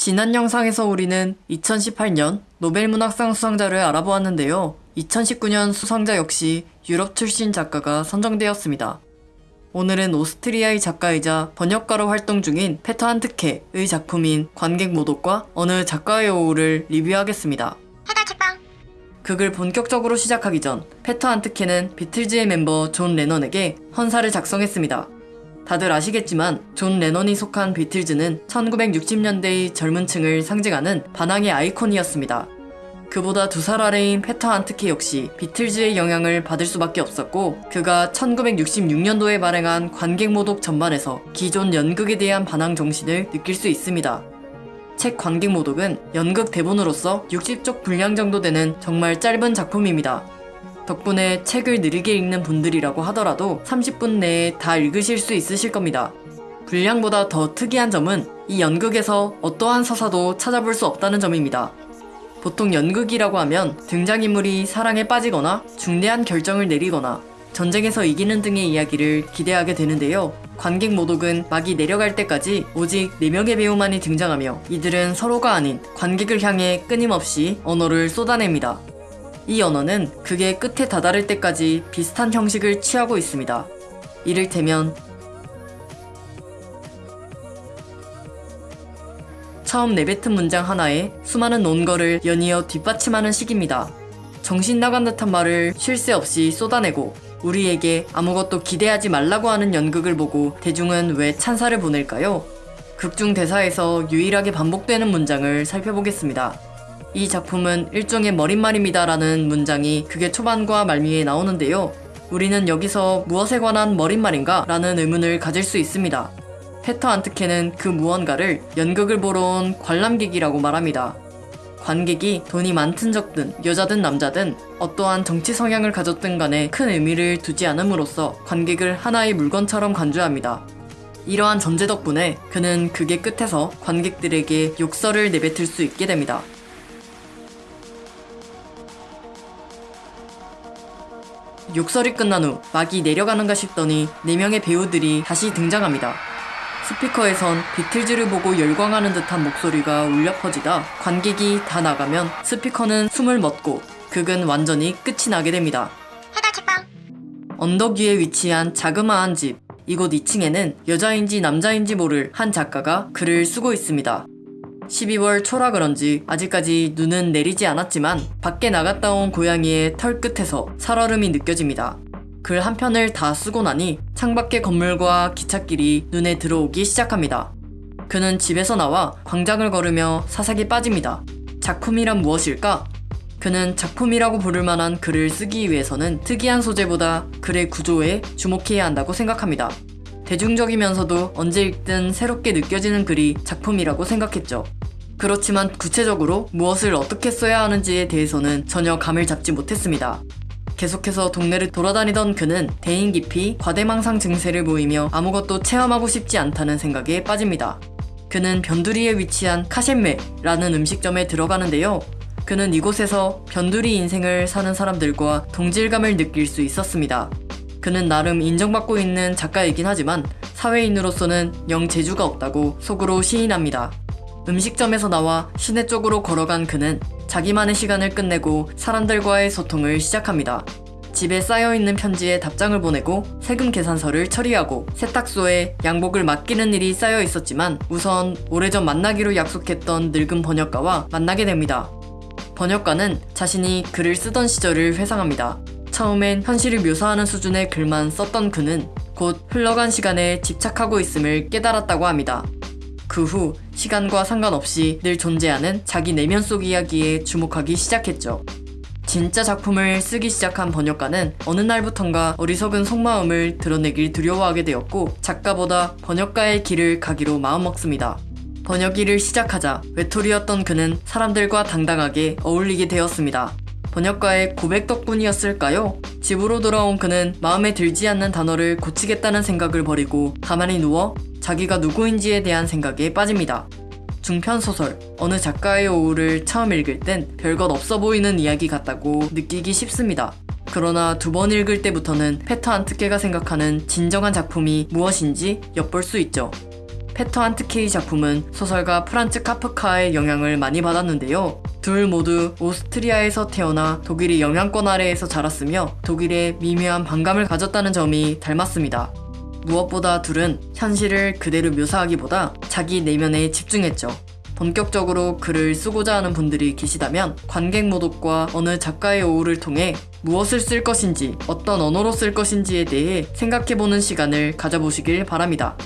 지난 영상에서 우리는 2018년 노벨문학상 수상자를 알아보았는데요. 2019년 수상자 역시 유럽 출신 작가가 선정되었습니다. 오늘은 오스트리아의 작가이자 번역가로 활동 중인 페터 한트케의 작품인 관객 모독과 어느 작가의 오후를 리뷰하겠습니다. 극을 본격적으로 시작하기 전 페터 한트케는 비틀즈의 멤버 존 레넌에게 헌사를 작성했습니다. 다들 아시겠지만 존 레넌이 속한 비틀즈는 1960년대의 젊은 층을 상징하는 반항의 아이콘이었습니다. 그보다 두 살 아래인 페터 한트케 역시 비틀즈의 영향을 받을 수밖에 없었고 그가 1966년도에 발행한 관객 모독 전반에서 기존 연극에 대한 반항 정신을 느낄 수 있습니다. 책 관객 모독은 연극 대본으로서 60쪽 분량 정도 되는 정말 짧은 작품입니다. 덕분에 책을 느리게 읽는 분들이라고 하더라도 30분 내에 다 읽으실 수 있으실 겁니다. 분량보다 더 특이한 점은 이 연극에서 어떠한 서사도 찾아볼 수 없다는 점입니다. 보통 연극이라고 하면 등장인물이 사랑에 빠지거나 중대한 결정을 내리거나 전쟁에서 이기는 등의 이야기를 기대하게 되는데요. 관객 모독은 막이 내려갈 때까지 오직 4명의 배우만이 등장하며 이들은 서로가 아닌 관객을 향해 끊임없이 언어를 쏟아냅니다. 이 언어는 극의 끝에 다다를 때까지 비슷한 형식을 취하고 있습니다. 이를테면 처음 내뱉은 문장 하나에 수많은 논거를 연이어 뒷받침하는 식입니다. 정신 나간 듯한 말을 쉴 새 없이 쏟아내고 우리에게 아무것도 기대하지 말라고 하는 연극을 보고 대중은 왜 찬사를 보낼까요? 극중 대사에서 유일하게 반복되는 문장을 살펴보겠습니다. 이 작품은 일종의 머릿말입니다 라는 문장이 극의 초반과 말미에 나오는데요. 우리는 여기서 무엇에 관한 머릿말인가? 라는 의문을 가질 수 있습니다. 페터 안트케는 그 무언가를 연극을 보러 온 관람객이라고 말합니다. 관객이 돈이 많든 적든 여자든 남자든 어떠한 정치 성향을 가졌든 간에 큰 의미를 두지 않음으로써 관객을 하나의 물건처럼 간주합니다. 이러한 전제 덕분에 그는 극의 끝에서 관객들에게 욕설을 내뱉을 수 있게 됩니다. 욕설이 끝난 후 막이 내려가는가 싶더니 4명의 배우들이 다시 등장합니다. 스피커에선 비틀즈를 보고 열광하는 듯한 목소리가 울려 퍼지다 관객이 다 나가면 스피커는 숨을 멎고 극은 완전히 끝이 나게 됩니다. 언덕 위에 위치한 자그마한 집. 이곳 2층에는 여자인지 남자인지 모를 한 작가가 글을 쓰고 있습니다. 12월 초라 그런지 아직까지 눈은 내리지 않았지만 밖에 나갔다 온 고양이의 털 끝에서 살얼음이 느껴집니다. 글 한 편을 다 쓰고 나니 창밖의 건물과 기찻길이 눈에 들어오기 시작합니다. 그는 집에서 나와 광장을 걸으며 사색에 빠집니다. 작품이란 무엇일까? 그는 작품이라고 부를 만한 글을 쓰기 위해서는 특이한 소재보다 글의 구조에 주목해야 한다고 생각합니다. 대중적이면서도 언제 읽든 새롭게 느껴지는 글이 작품이라고 생각했죠. 그렇지만 구체적으로 무엇을 어떻게 써야 하는지에 대해서는 전혀 감을 잡지 못했습니다. 계속해서 동네를 돌아다니던 그는 대인 깊이 과대망상 증세를 보이며 아무것도 체험하고 싶지 않다는 생각에 빠집니다. 그는 변두리에 위치한 카셴메라는 음식점에 들어가는데요. 그는 이곳에서 변두리 인생을 사는 사람들과 동질감을 느낄 수 있었습니다. 그는 나름 인정받고 있는 작가이긴 하지만 사회인으로서는 영 재주가 없다고 속으로 시인합니다. 음식점에서 나와 시내 쪽으로 걸어간 그는 자기만의 시간을 끝내고 사람들과의 소통을 시작합니다. 집에 쌓여있는 편지에 답장을 보내고 세금 계산서를 처리하고 세탁소에 양복을 맡기는 일이 쌓여 있었지만 우선 오래전 만나기로 약속했던 늙은 번역가와 만나게 됩니다. 번역가는 자신이 글을 쓰던 시절을 회상합니다. 처음엔 현실을 묘사하는 수준의 글만 썼던 그는 곧 흘러간 시간에 집착하고 있음을 깨달았다고 합니다. 그 후 시간과 상관없이 늘 존재하는 자기 내면 속 이야기에 주목하기 시작했죠. 진짜 작품을 쓰기 시작한 번역가는 어느 날부턴가 어리석은 속마음을 드러내길 두려워하게 되었고 작가보다 번역가의 길을 가기로 마음먹습니다. 번역 일을 시작하자 외톨이였던 그는 사람들과 당당하게 어울리게 되었습니다. 번역가의 고백 덕분이었을까요? 집으로 돌아온 그는 마음에 들지 않는 단어를 고치겠다는 생각을 버리고 가만히 누워 자기가 누구인지에 대한 생각에 빠집니다. 중편소설 어느 작가의 오후를 처음 읽을 땐 별것 없어 보이는 이야기 같다고 느끼기 쉽습니다. 그러나 두 번 읽을 때부터는 페터 한트케가 생각하는 진정한 작품이 무엇인지 엿볼 수 있죠. 페터 한트케의 작품은 소설가 프란츠 카프카의 영향을 많이 받았는데요. 둘 모두 오스트리아에서 태어나 독일의 영향권 아래에서 자랐으며 독일에 미묘한 반감을 가졌다는 점이 닮았습니다. 무엇보다 둘은 현실을 그대로 묘사하기보다 자기 내면에 집중했죠. 본격적으로 글을 쓰고자 하는 분들이 계시다면 관객 모독과 어느 작가의 오후를 통해 무엇을 쓸 것인지 어떤 언어로 쓸 것인지에 대해 생각해보는 시간을 가져보시길 바랍니다.